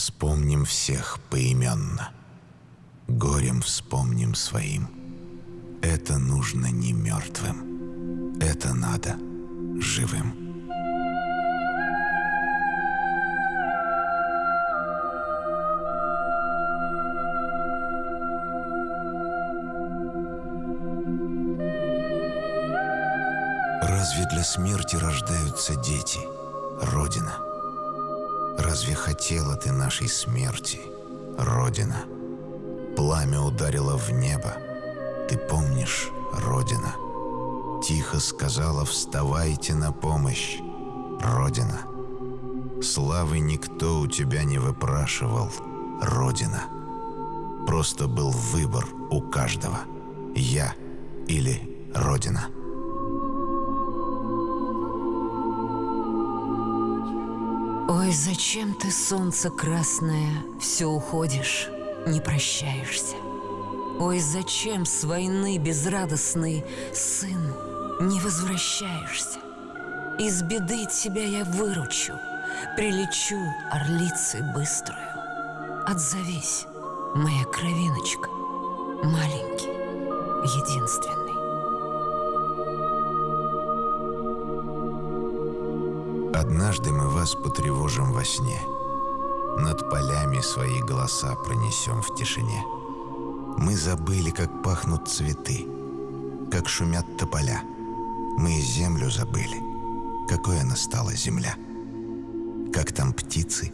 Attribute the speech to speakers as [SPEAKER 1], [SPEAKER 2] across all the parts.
[SPEAKER 1] Вспомним всех поименно. Горем вспомним своим. Это нужно не мертвым. Это надо живым. Разве для смерти рождаются дети, Родина? Разве хотела ты нашей смерти, Родина? Пламя ударило в небо, ты помнишь, Родина? Тихо сказала «Вставайте на помощь, Родина!» Славы никто у тебя не выпрашивал, Родина. Просто был выбор у каждого — я или Родина.
[SPEAKER 2] Ой, зачем ты, солнце красное, все уходишь, не прощаешься? Ой, зачем с войны безрадостный сын не возвращаешься? Из беды тебя я выручу, прилечу орлицей быструю. Отзовись, моя кровиночка, маленький, единственный.
[SPEAKER 1] Однажды мы вас потревожим во сне. Над полями свои голоса пронесем в тишине. Мы забыли, как пахнут цветы, как шумят тополя. Мы землю забыли, какой она стала земля. Как там птицы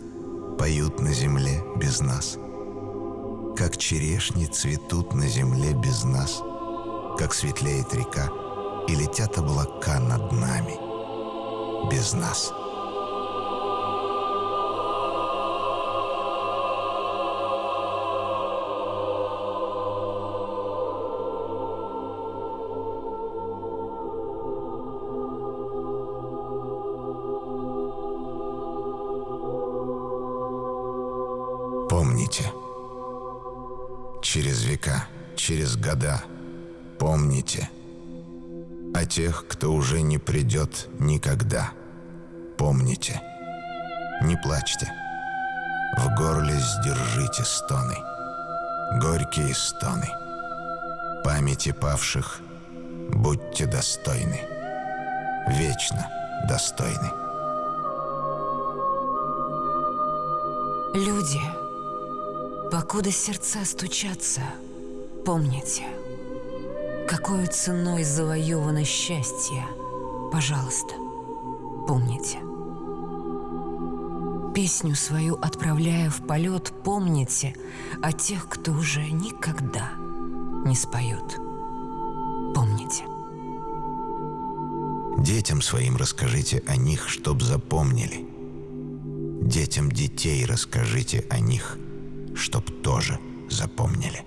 [SPEAKER 1] поют на земле без нас. Как черешни цветут на земле без нас. Как светлеет река и летят облака над нами без нас. Помните, через века, через года, помните о тех, кто уже не придет никогда. Помните, не плачьте, в горле сдержите стоны, горькие стоны. Памяти павших будьте достойны, вечно достойны.
[SPEAKER 2] Люди, покуда сердца стучатся, помните, какой ценой завоевано счастье, пожалуйста, помните. Песню свою отправляя в полет, помните о тех, кто уже никогда не споет. Помните.
[SPEAKER 1] Детям своим расскажите о них, чтоб запомнили. Детям детей расскажите о них, чтоб тоже запомнили.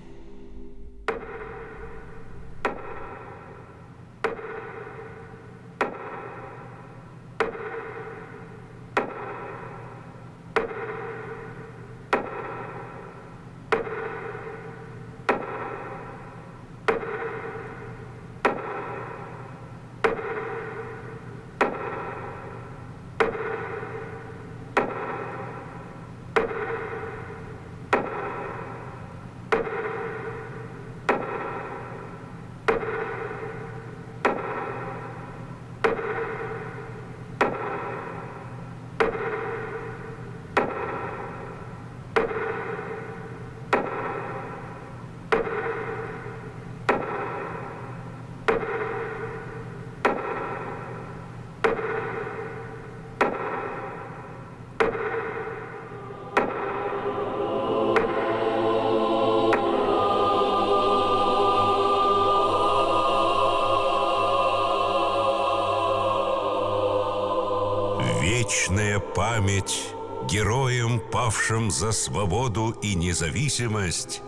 [SPEAKER 3] Вечная память героям, павшим за свободу и независимость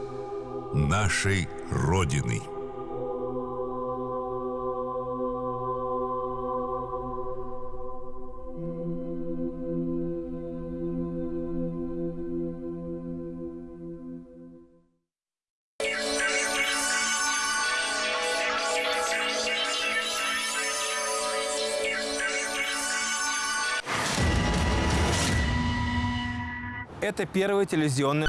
[SPEAKER 3] нашей Родины.
[SPEAKER 4] Это первый телевизионный